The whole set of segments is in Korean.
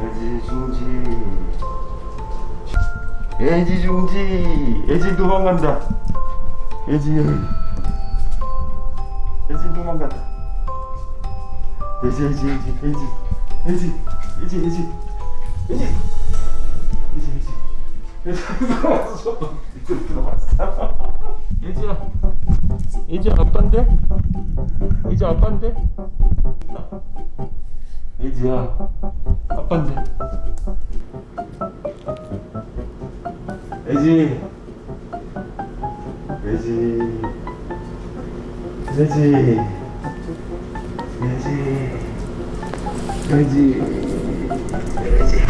애지 중지. 애지 중지. 애지 도망간다. 애지. 애지 도망간다. 애지 애지 애지 애지. 애지 애지 애지. 애지. 애지 애지. 애지야. 애지 아빠인데? 애지 아빠인데? 애지야 아빠인데. 애지. 애지. 애지. 애지. 애지. 중지. 애지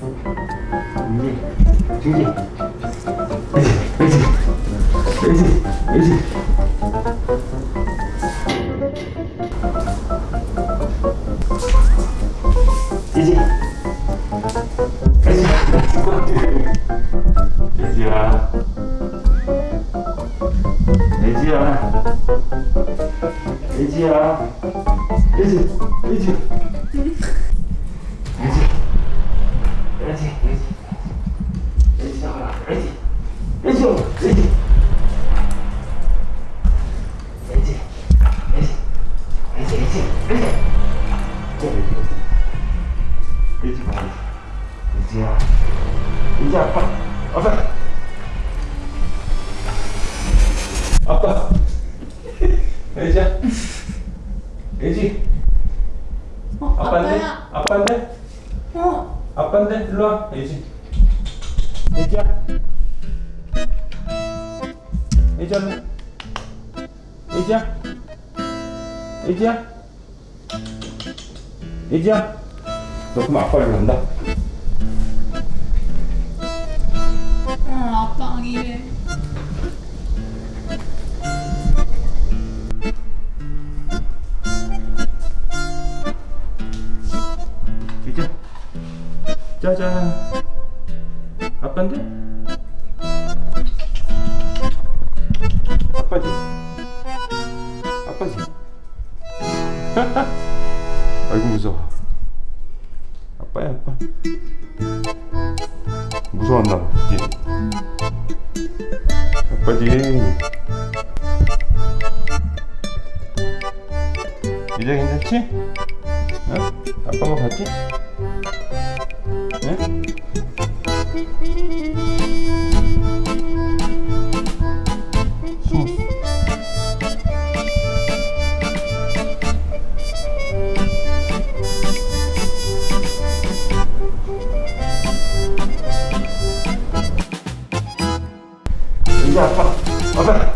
등지 등지 등지 등지 등지 돼지야 돼지야 돼지야 돼지 돼지 애지 봐 애지야 애지 아빠 아빠 아빠 애지야 애지 어, 아빠인데 아빠야. 아빠인데 어, 아빠인데 일로 와 애지 애지야 애지야 애지야 애지야 애지야? 너 그럼 간다. 어, 아빠 이래. 짜잔. 아빠인데? 아빠지. 아빠지 아이고 무서워 아빠야 아빠 무서웠나 봐 그지 아빠지 이제 괜찮지? 어? 아빠가 봤지? 이제 아빠 아빠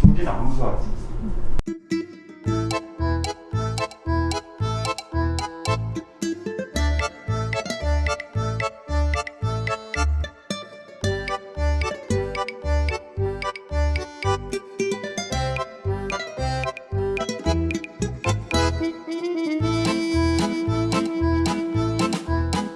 승진 안 무서워하지?